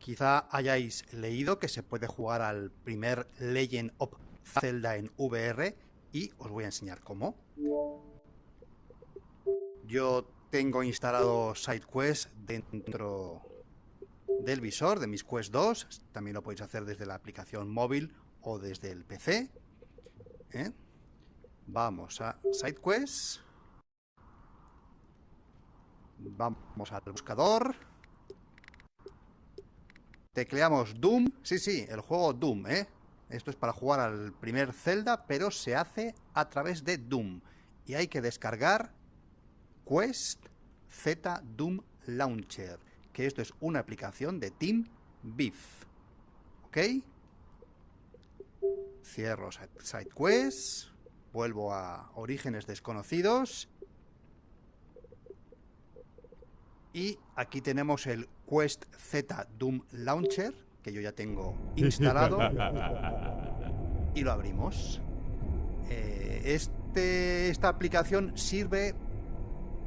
Quizá hayáis leído que se puede jugar al primer Legend of Zelda en VR y os voy a enseñar cómo. Yo tengo instalado SideQuest dentro del visor de mis Quest 2. También lo podéis hacer desde la aplicación móvil o desde el PC. ¿eh? Vamos a SideQuest. Vamos al buscador. Tecleamos Doom. Sí, sí, el juego Doom, ¿eh? Esto es para jugar al primer Zelda, pero se hace a través de Doom. Y hay que descargar Quest Z Doom Launcher, que esto es una aplicación de Team Beef. ¿Ok? Cierro SideQuest, vuelvo a Orígenes Desconocidos y aquí tenemos el Quest Z Doom Launcher, que yo ya tengo instalado. y lo abrimos. Eh, este, esta aplicación sirve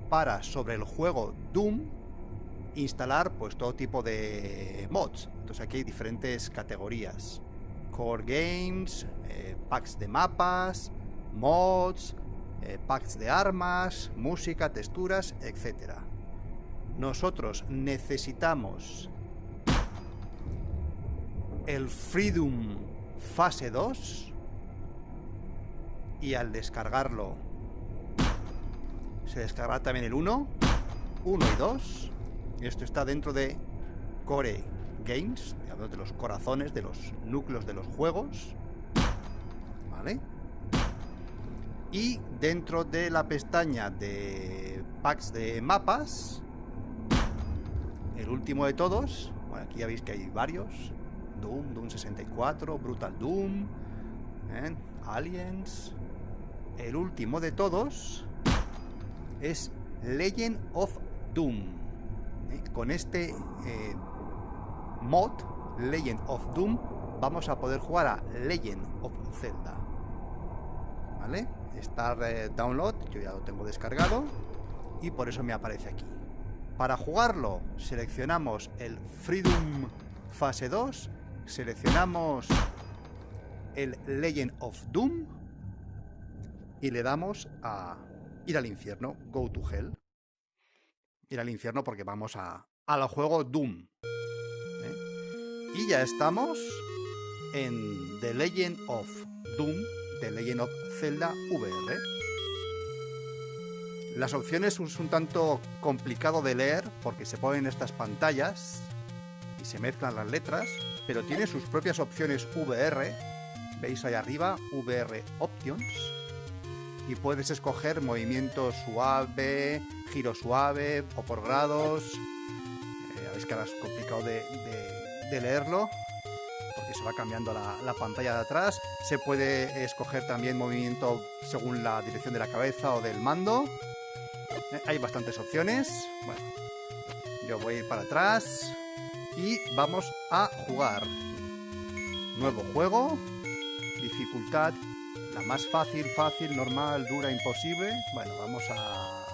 para, sobre el juego Doom, instalar pues todo tipo de mods. Entonces aquí hay diferentes categorías. Core Games, eh, packs de mapas, mods, eh, packs de armas, música, texturas, etcétera nosotros necesitamos el Freedom fase 2 y al descargarlo se descargará también el 1 1 y 2 esto está dentro de Core Games de los corazones, de los núcleos de los juegos ¿vale? y dentro de la pestaña de packs de mapas el último de todos, bueno, aquí ya veis que hay varios. Doom, Doom 64, Brutal Doom, ¿eh? Aliens. El último de todos es Legend of Doom. ¿eh? Con este eh, mod, Legend of Doom, vamos a poder jugar a Legend of Zelda. ¿Vale? Star Download, yo ya lo tengo descargado y por eso me aparece aquí. Para jugarlo, seleccionamos el Freedom Fase 2, seleccionamos el Legend of Doom y le damos a ir al infierno, Go to Hell. Ir al infierno porque vamos a, al juego Doom. ¿eh? Y ya estamos en The Legend of Doom, The Legend of Zelda VR. Las opciones es un tanto complicado de leer porque se ponen estas pantallas y se mezclan las letras, pero tiene sus propias opciones VR. Veis ahí arriba, VR Options. Y puedes escoger movimiento suave, giro suave o por grados. Eh, veis que ahora es complicado de, leerlo porque se va cambiando la, la, pantalla de atrás. Se puede escoger también movimiento según la dirección de la cabeza o del mando. Hay bastantes opciones. Bueno, yo voy a ir para atrás y vamos a jugar. Nuevo juego. Dificultad. La más fácil, fácil, normal, dura, imposible. Bueno, vamos a...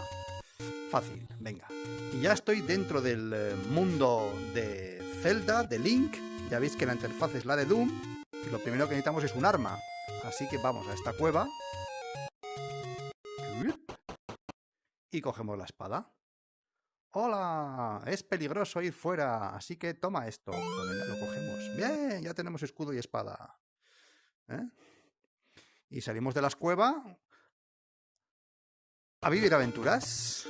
Fácil, venga. Y ya estoy dentro del eh, mundo de Zelda, de Link. Ya veis que la interfaz es la de Doom. Y lo primero que necesitamos es un arma. Así que vamos a esta cueva. Y cogemos la espada. ¡Hola! Es peligroso ir fuera, así que toma esto. lo cogemos. Bien, ya tenemos escudo y espada. ¿Eh? Y salimos de las cuevas a vivir aventuras.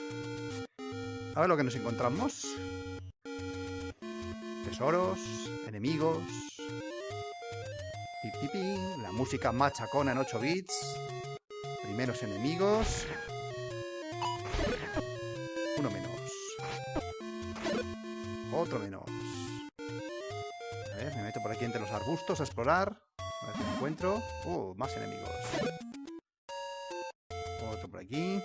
A ver lo que nos encontramos. Tesoros, enemigos. la música machacona en 8 bits. Primeros enemigos. Otro menos. A ver, me meto por aquí entre los arbustos a explorar. A ver si me encuentro. Uh, más enemigos. Otro por aquí.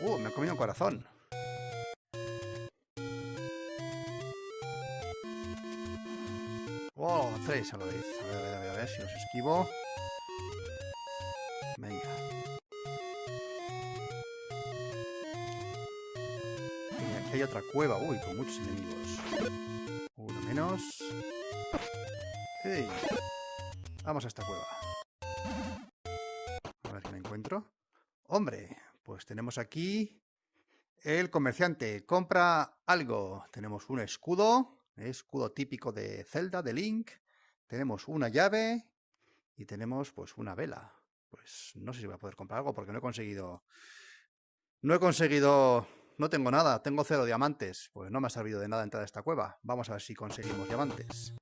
Uh, me ha comido un corazón. Oh, tres a la vez. A ver, a ver, a ver si los esquivo. Hay otra cueva. Uy, con muchos enemigos. Uno menos. Vamos a esta cueva. A ver qué me encuentro. ¡Hombre! Pues tenemos aquí el comerciante. Compra algo. Tenemos un escudo. Escudo típico de Zelda, de Link. Tenemos una llave. Y tenemos pues una vela. Pues no sé si voy a poder comprar algo porque no he conseguido... No he conseguido... No tengo nada, tengo cero diamantes. Pues no me ha servido de nada entrar a esta cueva. Vamos a ver si conseguimos diamantes.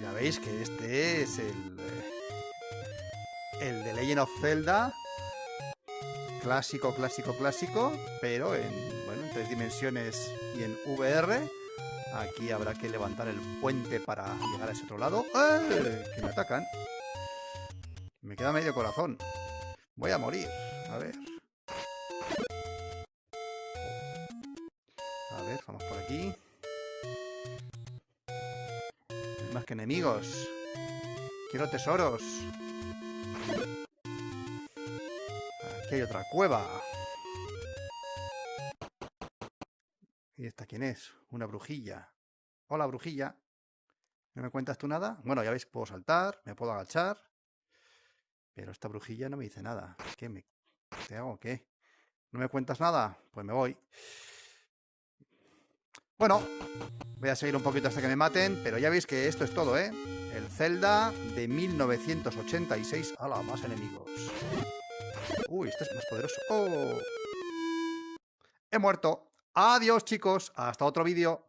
Ya veis que este es el... Eh, el de Legend of Zelda. Clásico, clásico, clásico. Pero en, bueno, en tres dimensiones y en VR. Aquí habrá que levantar el puente para llegar a ese otro lado. ¡Eh! Que me atacan. Me queda medio corazón. Voy a morir. A ver. A ver, vamos por aquí. Más que enemigos. Quiero tesoros. Aquí hay otra cueva. ¿Y esta quién es? Una brujilla. Hola, brujilla. ¿No me cuentas tú nada? Bueno, ya veis, puedo saltar, me puedo agachar. Pero esta brujilla no me dice nada. ¿Qué me te hago? ¿Qué? ¿No me cuentas nada? Pues me voy. Bueno, voy a seguir un poquito hasta que me maten, pero ya veis que esto es todo, ¿eh? El Zelda de 1986. ¡Hala! Más enemigos. Uy, este es más poderoso. ¡Oh! He muerto. Adiós chicos, hasta otro vídeo.